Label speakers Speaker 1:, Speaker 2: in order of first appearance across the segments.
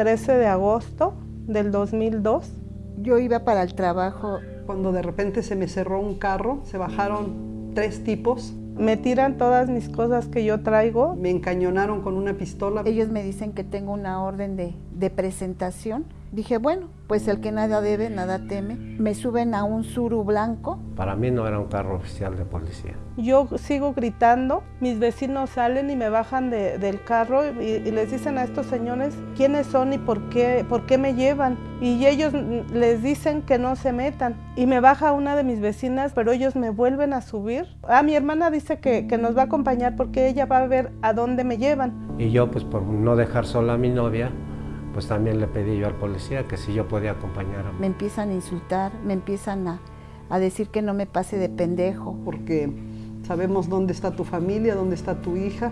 Speaker 1: 13 de agosto del 2002.
Speaker 2: Yo iba para el trabajo.
Speaker 3: Cuando de repente se me cerró un carro, se bajaron tres tipos.
Speaker 1: Me tiran todas mis cosas que yo traigo.
Speaker 3: Me encañonaron con una pistola.
Speaker 2: Ellos me dicen que tengo una orden de, de presentación Dije, bueno, pues el que nada debe, nada teme. Me suben a un suru blanco.
Speaker 4: Para mí no era un carro oficial de policía.
Speaker 1: Yo sigo gritando, mis vecinos salen y me bajan del carro y, les dicen a estos señores quiénes son y por qué, por qué me llevan. Y ellos les dicen que no se metan. Y me baja una de mis vecinas, pero ellos me vuelven a subir. Ah, mi hermana dice que, que nos va a acompañar porque ella va a ver a dónde me llevan.
Speaker 4: Y yo, pues por no dejar sola a mi novia, pues también le pedí yo al policía que si yo podía acompañar
Speaker 2: Me empiezan a insultar, me empiezan a, a decir que no me pase de pendejo.
Speaker 3: Porque sabemos dónde está tu familia, dónde está tu hija,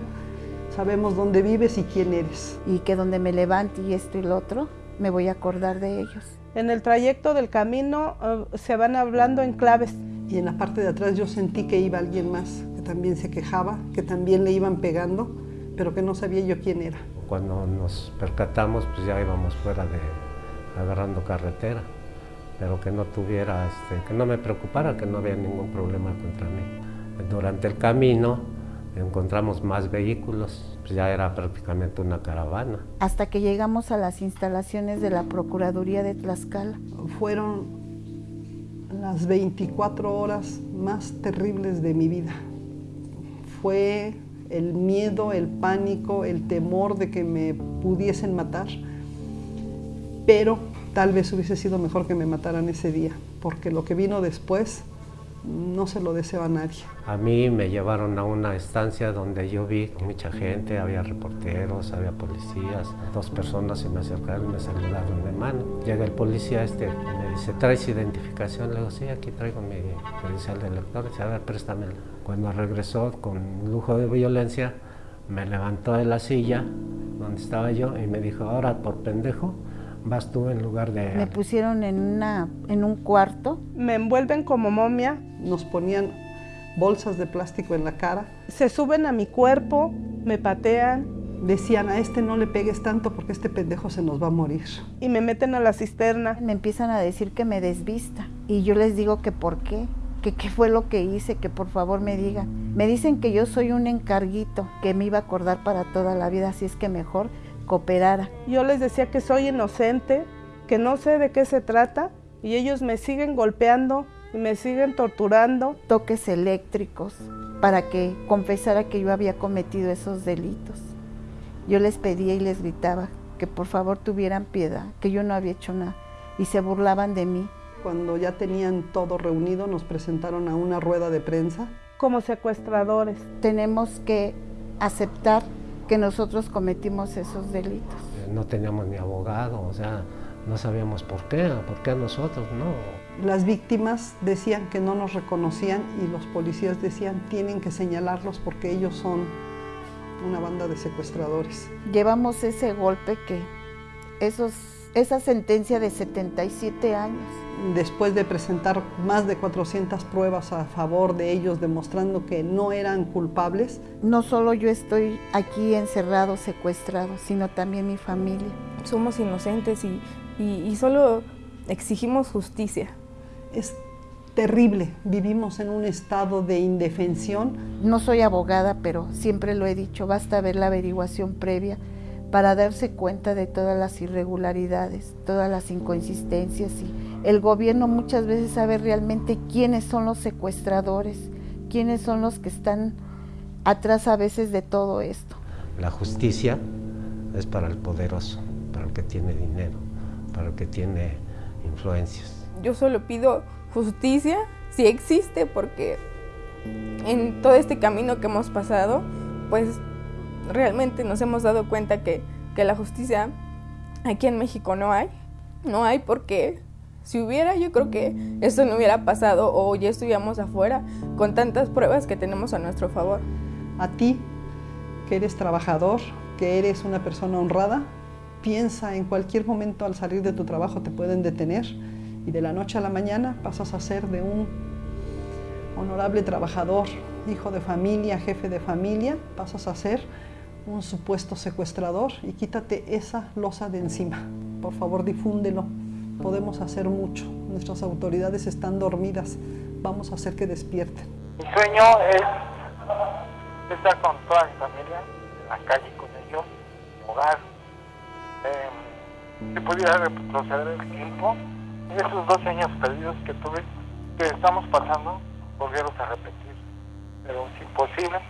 Speaker 3: sabemos dónde vives y quién eres.
Speaker 2: Y que donde me levante y esto y lo otro, me voy a acordar de ellos.
Speaker 1: En el trayecto del camino eh, se van hablando en claves.
Speaker 3: Y en la parte de atrás yo sentí que iba alguien más, que también se quejaba, que también le iban pegando, pero que no sabía yo quién era.
Speaker 4: Cuando nos percatamos, pues ya íbamos fuera de, agarrando carretera, pero que no tuviera, este, que no me preocupara, que no había ningún problema contra mí. Durante el camino encontramos más vehículos, pues ya era prácticamente una caravana.
Speaker 2: Hasta que llegamos a las instalaciones de la Procuraduría de Tlaxcala.
Speaker 3: Fueron las 24 horas más terribles de mi vida. Fue el miedo, el pánico, el temor de que me pudiesen matar, pero tal vez hubiese sido mejor que me mataran ese día, porque lo que vino después no se lo deseo a nadie.
Speaker 4: A mí me llevaron a una estancia donde yo vi mucha gente, había reporteros, había policías, dos personas se me acercaron y me saludaron de mano. Llega el policía este, me dice, ¿traes identificación? Le digo, sí, aquí traigo mi credencial de lector, dice, a ver, préstamela. Cuando regresó con lujo de violencia, me levantó de la silla donde estaba yo y me dijo, ahora por pendejo, vas tú en lugar de...
Speaker 2: Me pusieron en, una, en un cuarto.
Speaker 1: Me envuelven como momia.
Speaker 3: Nos ponían bolsas de plástico en la cara.
Speaker 1: Se suben a mi cuerpo, me patean.
Speaker 3: Decían, a este no le pegues tanto porque este pendejo se nos va a morir.
Speaker 1: Y me meten a la cisterna.
Speaker 2: Me empiezan a decir que me desvista. Y yo les digo que por qué, que qué fue lo que hice, que por favor me digan. Me dicen que yo soy un encarguito, que me iba a acordar para toda la vida, así es que mejor cooperara.
Speaker 1: Yo les decía que soy inocente, que no sé de qué se trata y ellos me siguen golpeando y me siguen torturando.
Speaker 2: Toques eléctricos para que confesara que yo había cometido esos delitos. Yo les pedía y les gritaba que por favor tuvieran piedad, que yo no había hecho nada y se burlaban de mí.
Speaker 3: Cuando ya tenían todo reunido nos presentaron a una rueda de prensa.
Speaker 1: Como secuestradores.
Speaker 2: Tenemos que aceptar que nosotros cometimos esos delitos.
Speaker 4: Eh, no teníamos ni abogado, o sea, no sabíamos por qué, por qué a nosotros, no.
Speaker 3: Las víctimas decían que no nos reconocían y los policías decían tienen que señalarlos porque ellos son una banda de secuestradores.
Speaker 2: Llevamos ese golpe que, esos, esa sentencia de 77 años
Speaker 3: después de presentar más de 400 pruebas a favor de ellos demostrando que no eran culpables.
Speaker 2: No solo yo estoy aquí encerrado, secuestrado, sino también mi familia.
Speaker 5: Somos inocentes y, y, solo exigimos justicia.
Speaker 3: Es terrible, vivimos en un estado de indefensión.
Speaker 2: No soy abogada, pero siempre lo he dicho, basta ver la averiguación previa para darse cuenta de todas las irregularidades, todas las inconsistencias y el gobierno muchas veces sabe realmente quiénes son los secuestradores, quiénes son los que están atrás a veces de todo esto.
Speaker 4: La justicia es para el poderoso, para el que tiene dinero, para el que tiene influencias.
Speaker 5: Yo solo pido justicia, si existe, porque en todo este camino que hemos pasado, pues realmente nos hemos dado cuenta que, que la justicia aquí en México no hay. No hay porque si hubiera, yo creo que esto no hubiera pasado o ya estuviéramos afuera con tantas pruebas que tenemos a nuestro favor.
Speaker 3: A ti, que eres trabajador, que eres una persona honrada, piensa en cualquier momento al salir de tu trabajo te pueden detener y de la noche a la mañana pasas a ser de un honorable trabajador, hijo de familia, jefe de familia, pasas a ser un supuesto secuestrador y quítate esa losa de encima. Por favor, difúndelo. Podemos hacer mucho. Nuestras autoridades están dormidas. Vamos a hacer que despierten.
Speaker 6: Mi sueño es estar con toda mi familia, en la calle con ellos, en mi hogar. Eh, si pudiera retroceder el tiempo, esos dos años perdidos que tuve, que estamos pasando, volvieron a repetir. Pero es imposible